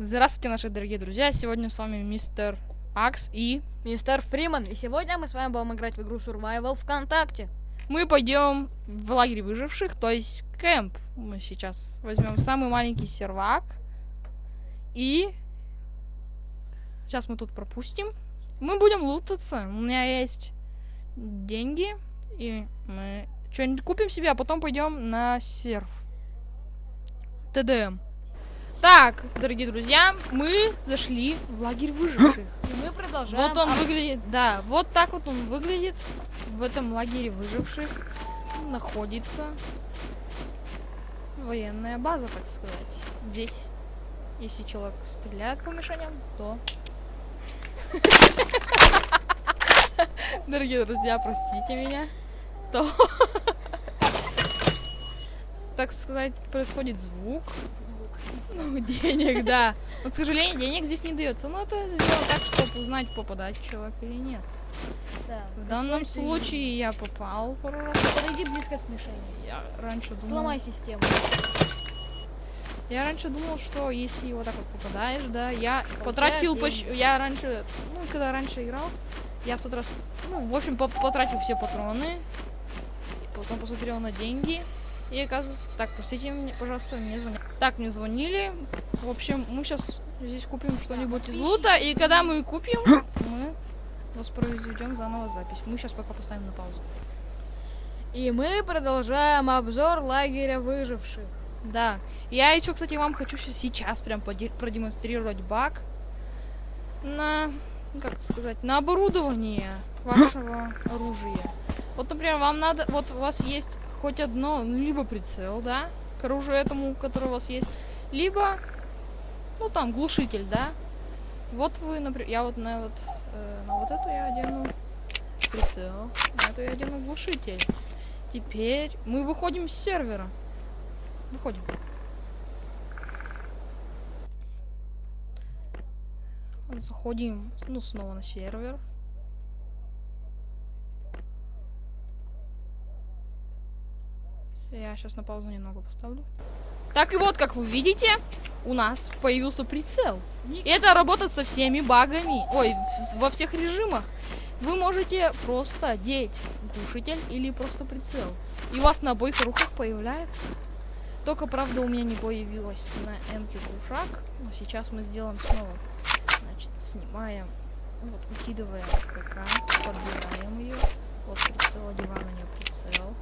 Здравствуйте, наши дорогие друзья. Сегодня с вами мистер Акс и Мистер Фриман, и сегодня мы с вами будем играть в игру Survival ВКонтакте. мы пойдем в лагерь выживших, то есть кемп. Мы сейчас возьмем самый маленький сервак и сейчас мы тут пропустим. Мы будем лутаться. У меня есть деньги и мы что-нибудь купим себе, а потом пойдем на серф. ТДМ. Так, дорогие друзья, мы зашли в лагерь выживших. И мы продолжаем. Вот он выглядит, да, вот так вот он выглядит в этом лагере выживших. Находится военная база, так сказать. Здесь, если человек стреляет по мишеням, то... Дорогие друзья, простите меня. То... Так сказать, происходит звук. Ну, денег, да. Но, к сожалению, денег здесь не дается. Но это сделано так, чтобы узнать, попадает человек или нет. Да, В данном случае я попал пару раз. Подойди близко к мишени. Я раньше думал... Сломай систему. Я раньше думал, что если вот так вот попадаешь, да, я Получаешь потратил деньги. почти... Я раньше, ну, когда раньше играл, я в тот раз, ну, в общем, по- потратил все патроны, потом посмотрел на деньги, и оказывается... Так, простите меня, пожалуйста, мне звонят. Так, мне звонили. В общем, мы сейчас здесь купим что-нибудь из лута, и когда мы купим, мы воспроизведем заново запись. Мы сейчас пока поставим на паузу. И мы продолжаем обзор лагеря выживших. Да. Я еще, кстати, вам хочу сейчас прям продемонстрировать баг на, как это сказать, на оборудование вашего оружия. Вот, например, вам надо, вот у вас есть хоть одно, ну, либо прицел, да, к оружию этому, который у вас есть, либо, ну, там, глушитель, да. Вот вы, например, я вот на вот, э, на вот эту я одену прицел, на эту я одену глушитель. Теперь мы выходим с сервера. Выходим. Заходим, ну, снова на сервер. Я сейчас на паузу немного поставлю. Так и вот, как вы видите, у нас появился прицел. И это работает со всеми багами. Ой, во всех режимах. Вы можете просто одеть глушитель или просто прицел. И у вас на обоих руках появляется. Только, правда, у меня не появилось на эмке глушак. Но сейчас мы сделаем снова. Значит, снимаем. Вот, выкидываем КК, подбираем ее. Вот прицел, одеваем на нее прицел.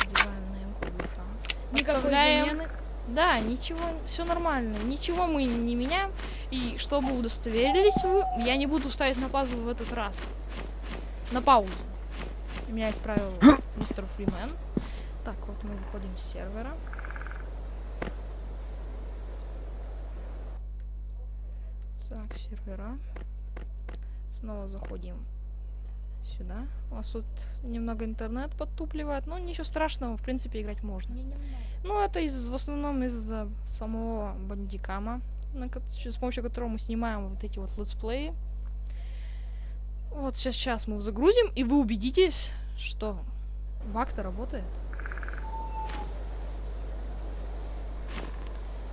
Одеваем на замены. Да, ничего, все нормально. Ничего мы не меняем. И чтобы удостоверились вы, я не буду ставить на паузу в этот раз. На паузу. Меня исправил мистер Фримен. Так, вот мы выходим с сервера. Так, сервера. Снова заходим сюда. У нас тут немного интернет подтупливает, но ничего страшного, в принципе, играть можно. Ну, это из, в основном из-за самого бандикама, на с помощью которого мы снимаем вот эти вот летсплеи. Вот сейчас, сейчас мы загрузим, и вы убедитесь, что баг-то работает.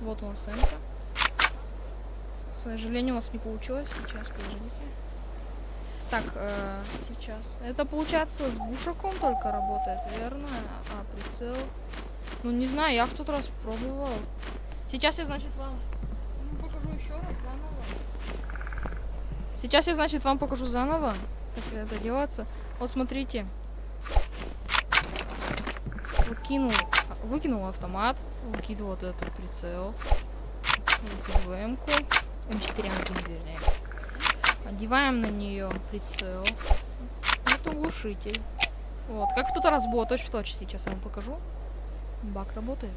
Вот у нас энка. К сожалению, у нас не получилось. Сейчас, подождите. Так, э, сейчас. Это получается с глушаком только работает, верно? А прицел ну, не знаю, я в тот раз пробовал. Сейчас я, значит, вам ну, покажу еще раз заново. Сейчас я, значит, вам покажу заново, как это делается. Вот смотрите. Выкинул, выкинул автомат, выкидывал вот этот прицел, выкидываю М-ку, М4 1 вернее. Одеваем на нее прицел. Вот глушитель. Вот, как в тот раз было, точь в точь сейчас я вам покажу. Баг работает.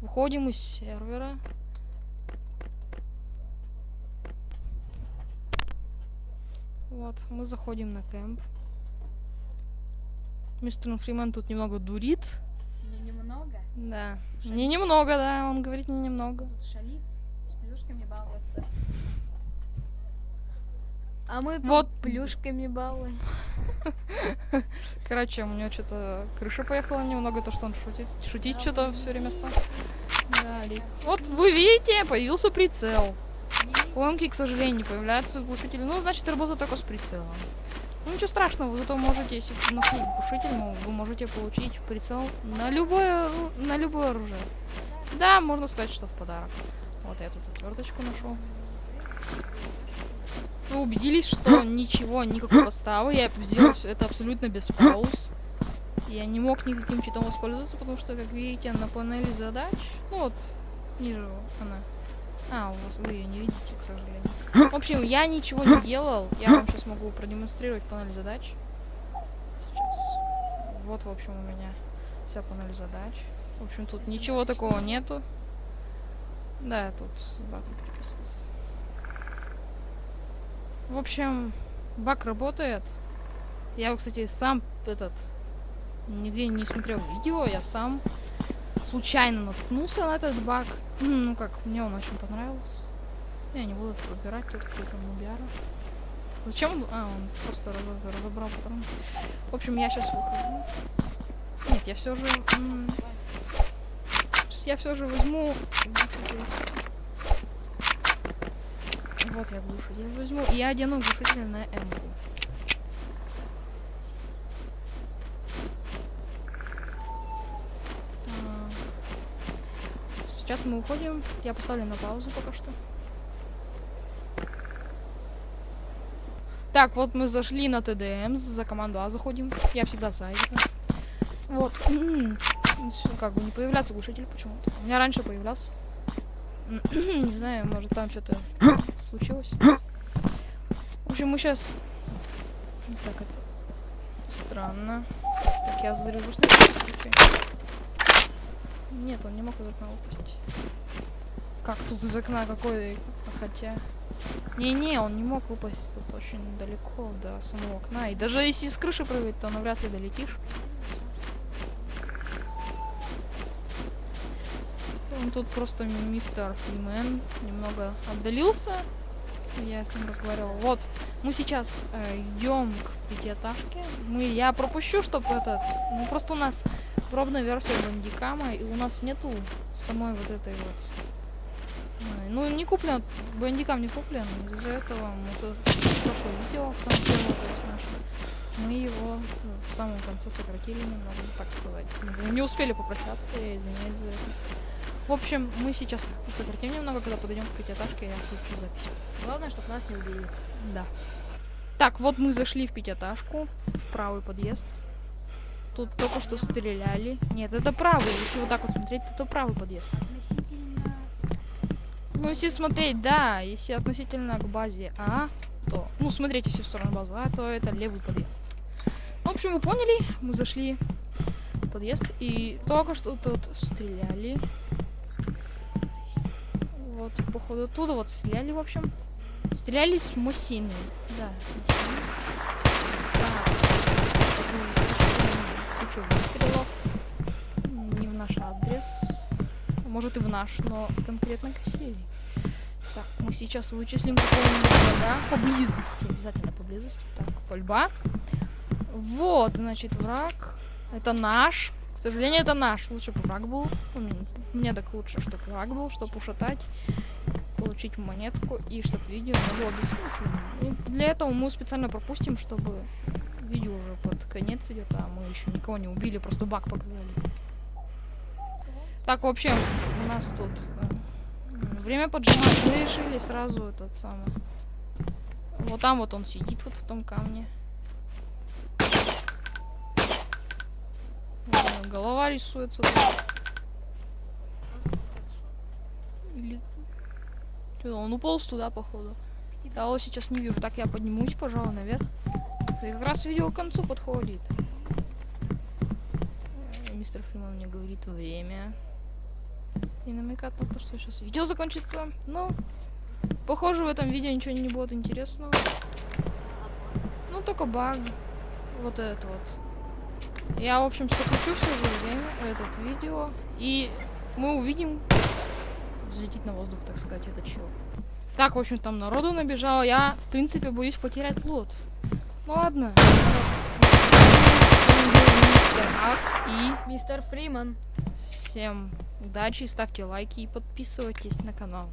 Выходим из сервера. Вот, мы заходим на кемп. Мистер Фриман тут немного дурит. Не немного. Да. Шалит. Не немного, да, он говорит не немного. Тут шалит, с плюшками балуется. А мы Вот. плюшками балуем. Короче, у него что-то крыша поехала немного, то, что он шутит. Шутить что-то все время стал. Да, лик. Вот вы видите, появился прицел. МК, к сожалению, не появляется глушитель. Ну, значит, работа только с прицелом. Ну, ничего страшного, вы зато можете, если нашли глушитель, вы можете получить прицел на любое, на любое оружие. Да, можно сказать, что в подарок. Вот я тут отверточку нашел. Вы убедились, что ничего, никакой подставы. Я сделал всё это абсолютно без пауз. Я не мог никаким читом воспользоваться, потому что, как видите, на панели задач, ну вот, ниже она. А, у вас вы ее не видите, к сожалению. В общем, я ничего не делал. Я вам сейчас могу продемонстрировать панель задач. Сейчас. Вот, в общем, у меня вся панель задач. В общем, тут ничего такого нету. Да, я тут с баком переписывался. В общем, бак работает. Я, кстати, сам этот нигде не смотрел видео, я сам случайно наткнулся на этот баг. М, Ну как, мне он очень понравился. Я не буду выбирать, тут какой-то нубяра. Зачем? А, он просто раз- разобрал патрон. В общем, я сейчас выхожу. Нет, я все же... Я все же возьму... Вот я глушитель возьму. И я одену глушитель на М. Сейчас мы уходим. Я поставлю на паузу пока что. Так, вот мы зашли на ТДМ, за команду А заходим. Я всегда за это. Вот. Как бы не появляется глушитель почему-то. У меня раньше появлялся. Не знаю, может там что-то случилось. В общем, мы сейчас... Так, это... Странно. Так, я случай. Нет, он не мог из окна упасть. Как тут из окна какой... Хотя... Не-не, он не мог упасть тут очень далеко до самого окна. И даже если с крыши прыгать, то навряд ли долетишь. Он тут просто мистер Фримен немного отдалился. Я с ним разговаривал. Вот, мы сейчас э, идем к пятиэтажке. Мы, я пропущу, чтобы этот... Ну, просто у нас пробная версия бандикама, и у нас нету самой вот этой вот... Ну, не куплен, бандикам не куплен, из-за этого мы тут прошлое видео, самое первое, то есть наше, мы его ну, в самом конце сократили немного, так сказать. Мы не успели попрощаться, я извиняюсь за это. В общем, мы сейчас сократим немного, когда подойдем к пятиэтажке, я включу запись. Главное, чтобы нас не убили. Да. Так, вот мы зашли в пятиэтажку, в правый подъезд. Тут только что стреляли. Нет, это правый. Если вот так вот смотреть, то это правый подъезд. Относительно... Ну, если смотреть, да, если относительно к базе А, то... Ну, смотреть, если в сторону базы А, то это левый подъезд. В общем, вы поняли, мы зашли в подъезд, и только что тут стреляли. Вот, походу, оттуда вот стреляли, в общем. Стреляли с Мосины. Да, кучу выстрелов. Не в наш адрес. Может и в наш, но конкретно Кассири. Так, мы сейчас вычислим какого-нибудь врага поблизости. Обязательно поблизости. Так, пальба. Вот, значит, враг. Это наш. К сожалению, это наш. Лучше бы враг был. Мне так лучше, чтобы враг был, чтобы ушатать, получить монетку и чтобы видео не было бессмысленным. И для этого мы специально пропустим, чтобы видео уже под конец идет, а мы еще никого не убили, просто баг показали. Так, в общем, у нас тут э, время поджимать. Мы решили сразу этот самый. Вот там вот он сидит, вот в том камне. Голова рисуется. Или... Чё, он уполз туда, походу. Я его сейчас не вижу. Так, я поднимусь, пожалуй, наверх. И как раз видео к концу подходит. Мистер Фриман мне говорит время. И намекает на то, что сейчас видео закончится. Но, похоже, в этом видео ничего не будет интересного. Ну, только баг. Вот это вот. Я, в общем, сокращу все время, этот видео. И мы увидим взлетит на воздух, так сказать, этот чел. Так, в общем, там народу набежало. Я, в принципе, боюсь потерять лот. Ну ладно. Мистер Акс и Мистер Фриман. Всем удачи, ставьте лайки и подписывайтесь на канал.